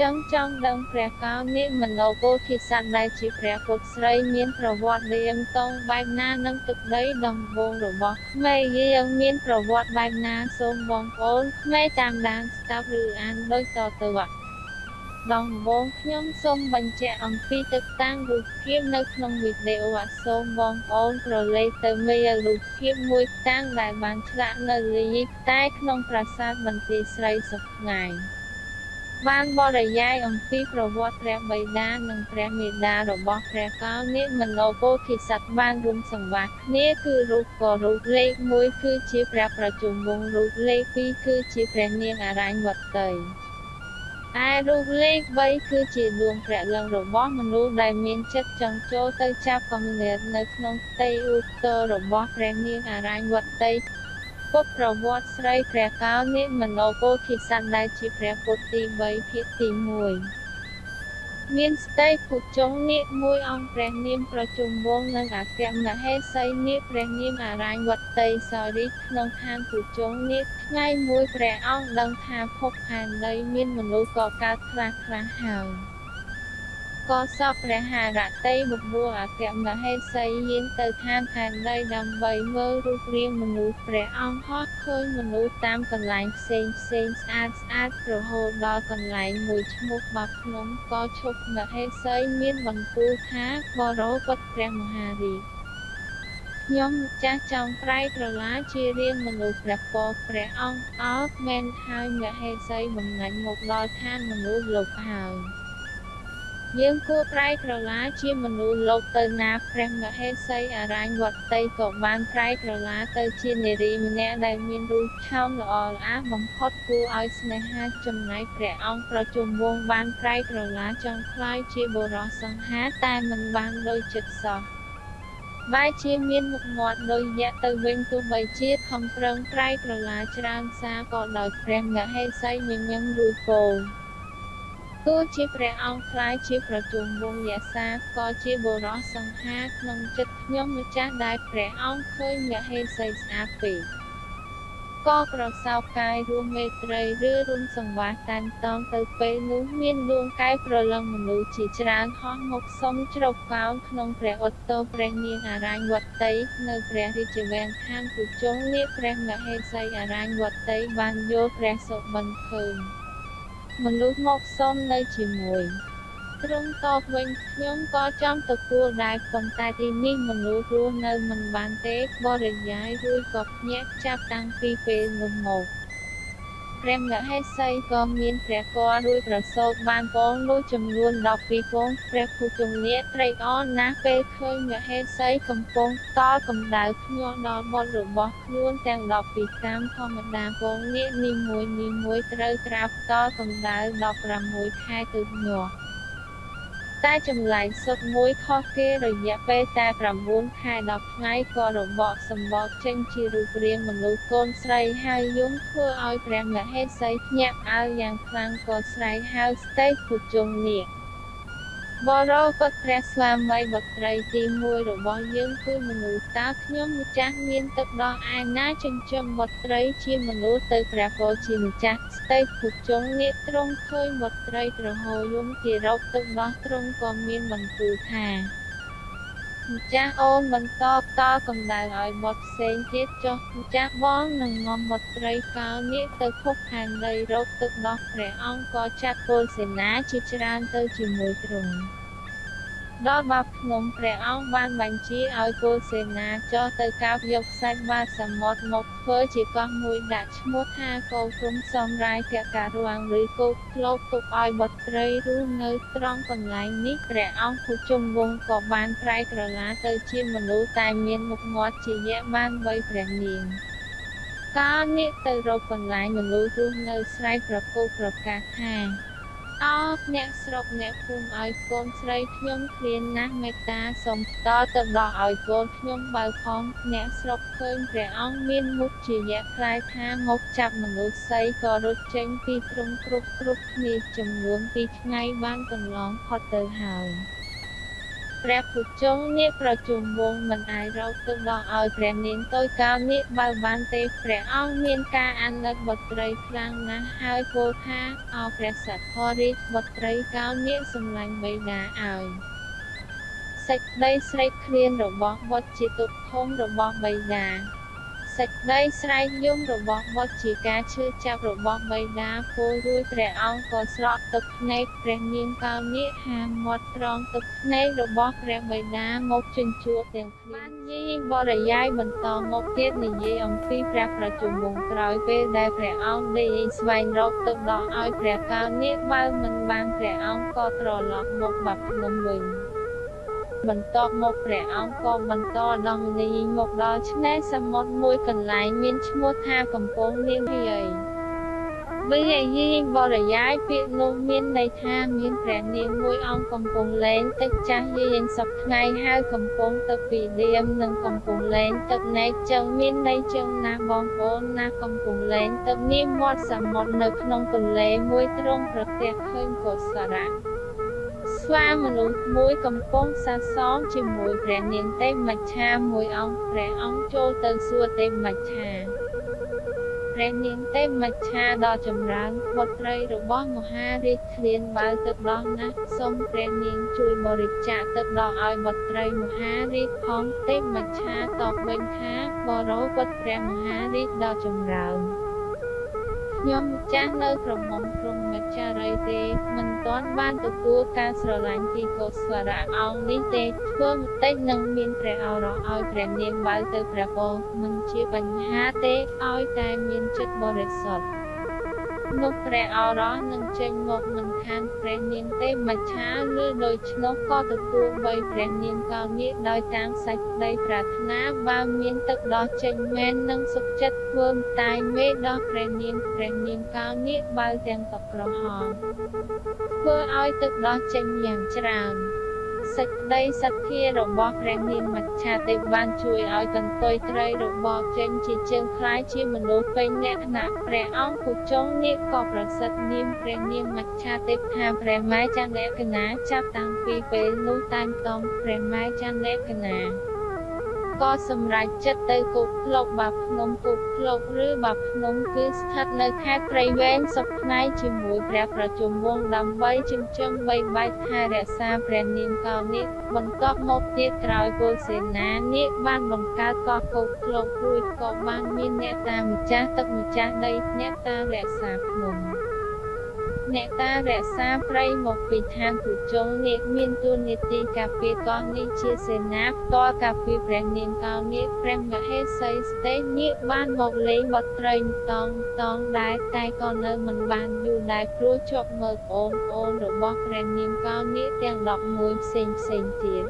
ចឹងចង់ដឹងព្រះកោនិមនោពោធិសត្វដែលជាព្រះពុទ្ធស្រីមានប្រវត្តិរៀងតងបែបណានឹងទឹកដីដំបូងរបស់ក្មេយើងមានប្រវត្តិបែបណាសូមបងប្អូនក្មេតាមដានស្ដាប់ឬអានដូចតទៅដំបូងខ្ញុំសូមបញ្ជាក់អំពីទឹកតាំងរូបភាពនៅក្នុងវីដេអូអសូមបងប្អូនក្រឡេកទៅមើលរូបភាពមួយតាំងដែលបានឆ្លាក់នៅលីតែក្នុងប្រាសាទបន្ទាយស្រីសុខថ្ងៃ បានបរិយាយអំពីប្រវត្តិព្រះបិតានិងព្រះមេតារបស់ព្រះកោនិមនោពោធិសត្វបានរួមសង្វាក់គ្នាគឺរូបក៏រូបលេខ1គឺជាព្រះប្រជុំវង្សរូបលេខ2គឺជាព្រះនាងអរញ្ញវតីឯរូបលេខ3គឺជាដួងព្រះលិង្គរបស់មនុស្សដែលមានចិត្តចង់ចូលទៅចាប់កំណើតនៅក្នុងផ្ទៃឧត្តររបស់ព្រះនាងអរញ្ញវតី ពុទ្ធប្រវត្តិស្រីព្រះកោនិមនោពោធិសត្វដែលជាព្រះពុទ្ធទី3ភាគទី1មានស្ទេពុជងនាគមួយអង្គព្រះនាមប្រជុំវងនិងអគ្គមហេសីនាគព្រះនាមអរញ្ញវតីសរិទ្ធក្នុងឋានពុជងនាគថ្ងៃមួយព្រះអង្គដឹងថាភពផែនដីមានមនុស្សក៏កើតខ្លះខ្លះហើយ ក៏សពព្រះハរតីបបួលអគ្គមហេសីយានទៅឋានផែនដីដើម្បីមើលរូបរាងមនុស្សព្រះអង្គហោះឃើញមនុស្សតាមកន្លែងផ្សេងផ្សេងស្អាតស្អាតរហូតដល់កន្លែងមួយឈ្មោះបាភ្នំក៏ឈប់មហេសីមានបន្ទូលថាបរោពុតព្រះមហារាជខ្ញុំចាស់ចង់ប្រៃក្រឡាជារៀងមនុស្សព្រះពរព្រះអង្គអោបមែនហើយមហេសីបំងាញ់មកដល់ឋានមនុស្សលោកហើយ យើងគួរប្រែក្រឡាជាមនុស្សលោកទៅណាព្រះមហេសីអរញ្ញវតីក៏បានប្រែក្រឡាទៅជានារីម្នាក់ដែលមានរូបឆោមល្អល្អបំផុតគួរឲ្យស្នេហាចំណែកព្រះអង្គប្រជុំវងបានប្រែក្រឡាចង់ខ្លាយជាបុរសសង្ហាតែមិនបានដោយចិត្តសោះបែរជាមានមុខមាត់ដូចយៈទៅវិញទោះបីជាខំប្រឹងប្រែក្រឡាច្រើនសារក៏ដោយព្រះមហេសីញញឹមរួចពោល ទោះជាព្រះអង្គខ្លាយជាប្រជុំវងយសាក៏ជាបុរសសង្ហាក្នុងចិត្តខ្ញុំម្ចាស់ដែលព្រះអង្គឃើញមហេសីស្អាតពេកក៏ប្រសោបកាយរួមមេត្រីឬរួមសង្វាសតានតងទៅពេលនោះមានដួងកាយប្រលឹងមនុស្សជាច្រើនហោះមកសុំជ្រកកោនក្នុងព្រះឧត្តរព្រះនាងអរញ្ញវតីនៅព្រះរាជវាំងខាងពុជងនាព្រះមហេសីអរញ្ញវតីបានយល់ព្រះសុបិនឃើញ មនុស្សមកសុំនៅជាមួយត្រង់តបវិញខ្ញុំក៏ចាំទទួលដែរប៉ុន្តែទីនេះមនុស្សរស់នៅមិនបានទេបរិយាយរួចក៏ភ្ញាក់ចាប់តាំងពីពេលនោះមក ព្រះមហេសីក៏មានព្រះគររួចប្រសូតបានកូននោះចំនួន12កូនព្រះភុជង្គនាត្រេកអរណាស់ពេលឃើញមហេសីកំពុងតកម្ដៅភ្ញាក់ដល់បុត្ររបស់ខ្លួនទាំង12តាមធម្មតាកូននាគនីមួយនីមួយត្រូវត្រាបតកម្ដៅ16ខែទើបញាស់ តែចម្លែកសុទ្ធមួយខុសគេរយៈពេលតែ9ខែ10ថ្ងៃក៏របកសម្បកចេញជារូបរាងមនុស្សកូនស្រីហើយយំធ្វើឲ្យព្រះមហេសីភ្ញាក់ផ្អើលយ៉ាងខ្លាំងក៏ស្រែកហៅស្ទេពុជុងនាគ បរោពុតព្រះស្វាមីបុត្រីទី1របស់យើងគឺមនុស្សតើខ្ញុំម្ចាស់មានទឹកដោះឯណាចិញ្ចឹមបុត្រីជាមនុស្សទៅព្រះពោជាម្ចាស់ស្ទេពុជុងនាគទ្រង់ឃើញបុត្រីត្រហោយំទីរកទឹកដោះទ្រង់ក៏មានបន្ទូលថា ម្ចាស់អូនបន្តតកម្ដៅឲ្យបុតផ្សេងទៀតចុះម្ចាស់បងនឹងងំបុត្រីកោនាគទៅភពផែនដីរកទឹកដោះព្រះអង្គក៏ចាត់ពលសេនាជាច្រើនទៅជាមួយទ្រង់ ដល់បាភ្នំព្រះអង្គបានបញ្ជាឲ្យពលសេនាចុះទៅកាប់យកខ្សាច់បាតសមុទ្រមកធ្វើជាកោះមួយដាក់ឈ្មោះថាកោគុំសំរាយភការាំងឬគោកធ្លោកទុកឲ្យបុត្រីរស់នៅត្រង់កន្លែងនេះព្រះអង្គភុជុំវងក៏បានប្រែក្រឡាទៅជាមនុស្សតែមានមុខមាត់ជាយៈបានបីព្រះនាងកាលនេះទៅរកកន្លែងមនុស្សរស់នៅស្រែកប្រកោកប្រកាសថា អោអ្នកស្រុកអ្នកភូមិឲ្យកូនស្រីខ្ញុំឃ្លានណាស់មេត្តាសូមផ្ដល់ទៅដល់ឲ្យកូនខ្ញុំបើផងអ្នកស្រុកឃើញព្រះអង្គមានមុខជាយៈខ្លាយថាមកចាប់មនុស្សស្រីក៏រត់ចេញពីទ្រង់គ្រប់គ្រប់គ្នាចំនួន2ថ្ងៃបានកន្លងផុតទៅហើយ ព្រះភុជង្គនាគប្រជុំវងមិនអាចរកទឹកដកឲ្យព្រះនាងតូចកោនាគបើបានទេព្រះអង្គមានការអាណិតបុត្រីខ្លាំងណាស់ហើយពោលថាអោព្រះសទ្ធរាជបុត្រីកោនាគសម្លាញ់បិតាឲ្យសេចក្តីស្រេកឃ្លានរបស់បុត្រជាទុក្ខធំរបស់បិតា សេចក្តីស្រែកយំរបស់បុត្រជាការឈឺចាប់របស់បិតាពោលរួចព្រះអង្គក៏ស្រក់ទឹកភ្នែកព្រះនាងកោនាគហាមាត់ត្រង់ទឹកភ្នែករបស់ព្រះបិតាមកជញ្ជក់ទាំងគ្នាបានយីបរិយាយបន្តមកទៀតនិយាយអំពីព្រះប្រជុំវងក្រោយពេលដែលព្រះអង្គដេកស្វែងរកទឹកដោះឲ្យព្រះកោនាគបើមិនបានព្រះអង្គក៏ត្រឡប់មកបាត់ភ្នំវិញ បន្ទាប់មកព្រះអង្គក៏បន្តដងនីមកដល់ឆ្នេរសមុទ្រមួយកន្លែងមានឈ្មោះថាកំពង់នាងហីវិយយីបរិយាយពាក្យនោះមានន័យថាមានព្រះនាងមួយអង្គកំពុងលែងទឹកចាស់យាយសពថ្ងៃហើយកំពុងទឹកពីដៀមនិងកំពុងលែងទឹកណែកចឹងមានន័យចឹងណាបងប្អូនណាកំពុងលែងទឹកនាមមាត់សមុទ្រនៅក្នុងទន្លេមួយទ្រង់ប្រទះឃើញកុសរៈ ស្វាមនុស្សមួយកំពុងសាសមជាមួយព្រះនាងទេមច្ឆាមួយអង្គព្រះអង្គចូលទៅសួរទេមច្ឆាព្រះនាងទេមច្ឆាដ៏ចម្រើនបុត្រីរបស់មហារាជឃ្លានបើទឹកដោះណាស់សូមព្រះនាងជួយបរិច្ចាគទឹកដោះឲ្យបុត្រីមហារាជផងទេមច្ឆាតបវិញថាបរោពុតព្រះមហារាជដ៏ចម្រើនខ្ញុំម្ចាស់នៅក្រមុំព្រំម ចារីទេមិនទាន់បានទទួលការស្រឡាញ់ពីកុសលៈអង្គនេះទេធ្វើបន្តិចនឹងមានព្រះអរោឲ្យព្រះនាងបើទៅព្រះពរមិនជាបញ្ហាទេឲ្យតែមានចិត្តបរិសុទ្ធ នោះព្រះអរោះនឹងចេញមកមិនខានព្រះនាងទេមច្ឆាឬដូច្នោះក៏ទទួលបីព្រះនាងកោនាគដោយតាមសេចក្តីប្រាថ្នាបើមានទឹកដោះចេញមែននឹងសុខចិត្តធ្វើតែមេដោះព្រះនាងព្រះនាងកោនាគបើទាំងទឹកក្រហមធ្វើឲ្យទឹកដោះចេញយ៉ាងច្រើន សេចក្តីសទ្ធារបស់ព្រះនាងមច្ឆាទេពបានជួយឲ្យកន្ទុយត្រីរបស់ចេញជាជើងคล้ายជាមនុស្សពេញលក្ខណៈព្រះអង្គពុជង្គនាគក៏ប្រសិទ្ធនាមព្រះនាងមច្ឆាទេពថាព្រះម៉ែចន្ទលក្ខណាចាប់តាំងពីពេលនោះតាំងតងព្រះម៉ែចន្ទលក្ខណា ក៏សម្រេចចិត្តទៅគប់ភ្លុកបាភ្នំគប់ភ្លុកឬបាភ្នំគឺស្ថិតនៅខេត្តព្រៃវែងសុខផ្នែកជាមួយព្រះប្រជុំវងដើម្បីចិញ្ចឹមបីបាច់ថែរក្សាព្រះនាមកោនាគបន្ទាប់មកទៀតក្រោយពលសេនានាគបានបង្កើតកោះគប់ភ្លុករួចក៏បានមានអ្នកតាម្ចាស់ទឹកម្ចាស់ដីអ្នកតារក្សាភ្នំ អ្នកតារក្សាព្រៃមកពីឋានពុជង្គនាគមានទួនាទីការពារកោះនេះជាសេនាផ្ទាល់ការពារព្រះនាងកោនាគព្រះមហេសីស្ទេនាគបានមកលេងបត់ត្រីតងតងដែរតែក៏នៅមិនបានយូរដែរព្រោះជាប់មើលអូនអូនរបស់ព្រះនាងកោនាគទាំង11ផ្សេងផ្សេងទៀត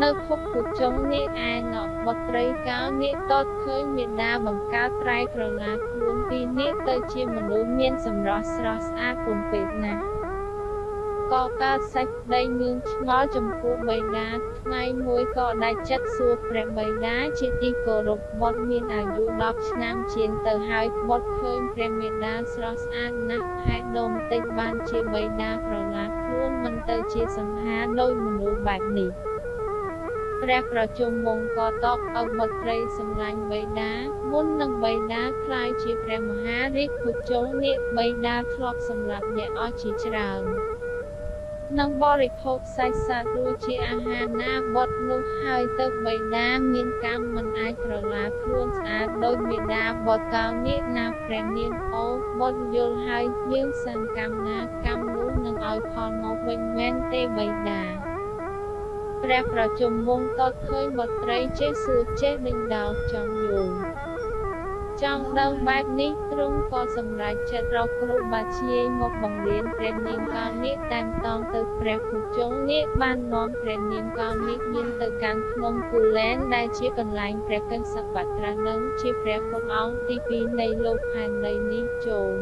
នៅភពពុជុងនេះឯណោះបុត្រីកោនាគតតឃើញមេដាបង្កើតត្រៃក្រឡាខ្លួនពីរនេះទៅជាមនុស្សមានសម្រស់ស្រស់ស្អាតពុំពេកណាស់ក៏កើតសេចក្តីងឿងឆ្ងល់ចំពោះបិតាថ្ងៃមួយក៏ដាច់ចិត្តសួរព្រះបិតាជាទីគោរពបុត្រមានអាយុ10ឆ្នាំជាងទៅហើយបុត្រឃើញព្រះមេដាស្រស់ស្អាតណាស់ហេតុដូបន្តិចបានជាបិតាប្រឡាខ្លួនមិនទៅជាសង្ហាដោយមនុស្សបែបនេះ ព្រះប្រជុំវង្សក៏តបអបុត្រីសម្លាញ់បេដា មុននឹងបេដាខ្លាយជាព្រះមហារាជភុជលនេះបេដាធ្លាប់សម្លាប់អ្នកអស់ជាច្រើននឹងបរិភោគសាច់សត្វរួចជាអាហារណាបត់នោះហើយទៅបេដាមានកម្មមិនអាចប្រឡាខ្លួនស្អាតដោយមេដាបត់កោនេះណាព្រះនាងអូបត់យល់ហើយយើងសង្កម្មណាកម្មនោះនឹងឲ្យផលមកវិញមែនទេបេដា ព្រះប្រជុំវងតតឃើញបុត្រីចេះសួរចេះដេញដោលចង់យល់ចង់ដឹងបែបនេះទ្រង់ក៏សម្រេចចិត្តរកគ្រូបាធ្យាយមកបង្រៀនព្រះនាងកោនាគតាមតងទៅព្រះភុជង្គនាគបាននាំព្រះនាងកោនាគមានទៅកាន់ភ្នំគូលែនដែលជាកន្លែងព្រះកិញ្ចសបត្រានឹងជាព្រះពុទ្ធអង្គទី2នៃលោកផែនដីនេះចូល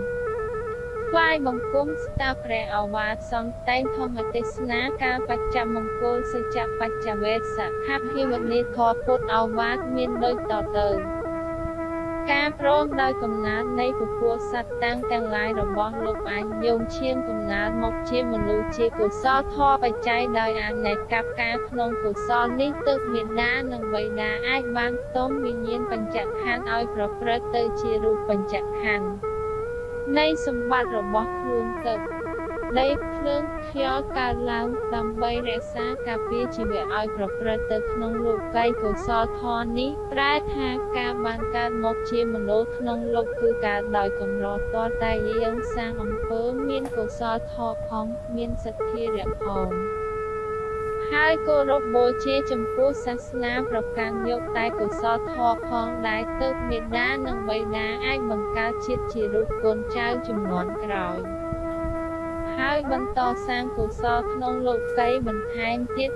ថ្វាយបង្គំស្តាព្រះអវាទសំតែងធម្មទេសនាការបច្ចមង្គលសច្ចបច្ចវេសខភិវនីធរពុទ្ធអវាទមានដូចតទៅការព្រមដោយកំណើតនៃពពួកសត្វតាំងទាំងឡាយរបស់លោកអាចយោងឈាមកំណើតមកជាមនុស្សជាកុសលធម៌បច្ច័យដោយអានៃកັບការក្នុងកុសលនេះទើបមេដានិងបិតាអាចបានផ្ទុំវិញ្ញាណបញ្ចក្ខន្ធឲ្យប្រព្រឹត្តទៅជារូបបញ្ចក្ខន្ធ នៃសម្បត្តិរបស់ខ្លួនទឹក ដីភ្លើងខ្យល់កើតឡើងដើម្បីរក្សាការពារជីវិតឲ្យប្រព្រឹត្តទៅក្នុងលោកីកុសលធម៌នេះប្រែថាការបានកើតមកជាមនុស្សក្នុងលោកគឺកើតដោយកម្រទាល់តែយើងសាងអំពើមានកុសលធម៌ផងមានសទ្ធារៈផង ហើយគោរពបូជាចំពោះសាសនាប្រកាន់យកតែកុសលធម៌ផងដែរទើបមេដានិងបិតាអាចបង្កើតជាតិជារូបកូនចៅជំនាន់ក្រោយហើយបន្តសាងកុសលក្នុងលោកីយ៍បន្ថែមទៀត